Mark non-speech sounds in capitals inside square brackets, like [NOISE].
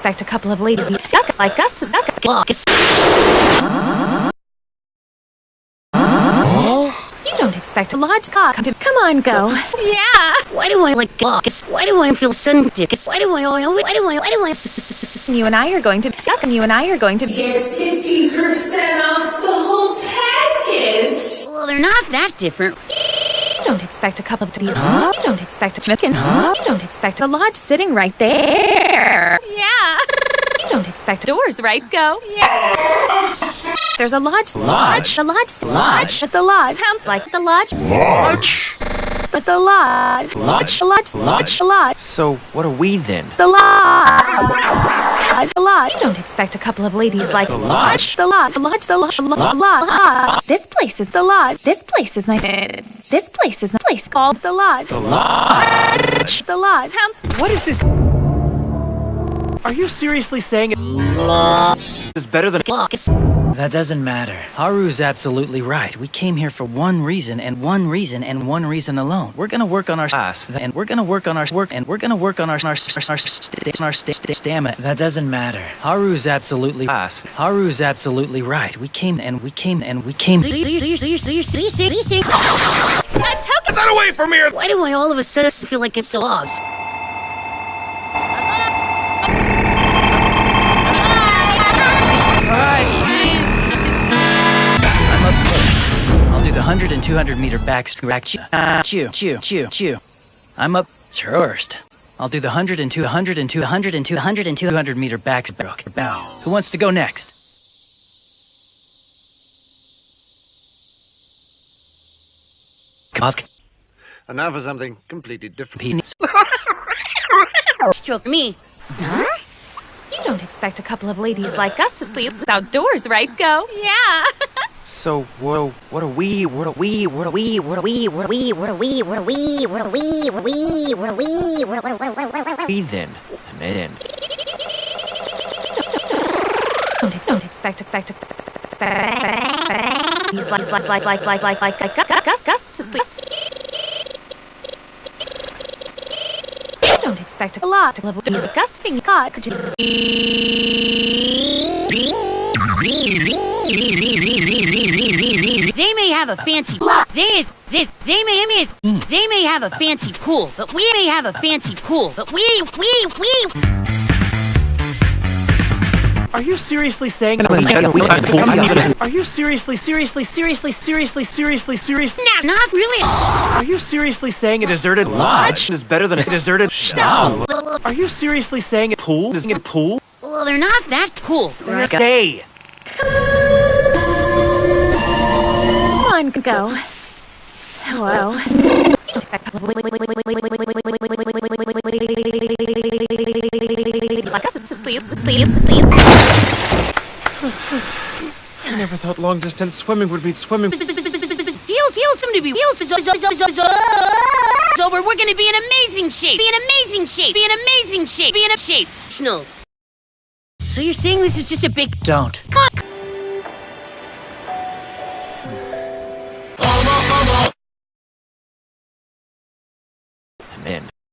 expect a couple of ladies like us to suck. You don't expect a large cock to come on, go. Yeah. Why do I like box? Why do I feel sensitive? Why do I? Why do I? Why do I? Why do I? s- s- s- s- You and I are going to suck, and you and I are going to Get 50% off the whole package. Well, they're not that different. You don't expect a couple of these. You don't expect a chicken. You don't expect a lodge sitting right there. Yeah. You don't expect doors, right? Go. Yeah. There's a lodge. Lodge? The lodge. Lodge? But the lodge sounds like the lodge. Lodge? But the lodge. Lodge? The lodge. Lodge? Lodge. So, what are we then? The lodge. The lodge. You don't expect a couple of ladies like The lodge? The lodge. The lodge. The lodge. The lodge. lodge. This place is the lodge. This place is nice. This place is a place called the lodge. The lodge? The lodge. Sounds. What is this? Are you seriously saying it is better than Box. That doesn't matter. Haru's absolutely right. We came here for one reason and one reason and one reason alone. We're gonna work on our Ass. and we're gonna work on our work and we're gonna work on our our our, our, our stamina. That doesn't matter. Haru's absolutely ass? Haru's absolutely right. We came and we came and we came. A. Get away from here! Why do I all of a sudden feel like it's dogs? I'm 100 and 200 meter back back chew ah, chew chew chew chew. I'm up first. I'll do the 100 and 200 and 200 and 200 and 200 meter back bow. Who wants to go next? Cock. And now for something completely different. Penis. [LAUGHS] Stroke me. Huh? You don't expect a couple of ladies like us to sleep outdoors, right? Go. Yeah. [LAUGHS] So, what, what are we? What are we? What are we? What are we? What are we? What are we? What are we? What are we? What are we? What are we? What are we then? And then. Don't, ex- don't expect expect These like like like like like like like like Gus Gus Gus to sleep. You don't expect a lot of disgusting God. Could you They may have a fancy they they they may, may they may have a fancy pool, but we may have a fancy pool, but we we we Are you seriously saying? Are you seriously, seriously, seriously, seriously, seriously, seriously? not not really. Are you seriously saying a deserted lodge is better than a deserted no? Are you seriously saying a pool is a pool? Well, they're not that cool. Hey, come on go? Hello. Like to sleep, sleep, sleep. I never thought long distance swimming would be swimming. feels feels him to be feels over. We're gonna be in amazing shape. Be in amazing shape. Be in amazing shape. Be in a shape. Schnulls. So you're saying this is just a big Don't. cock Men.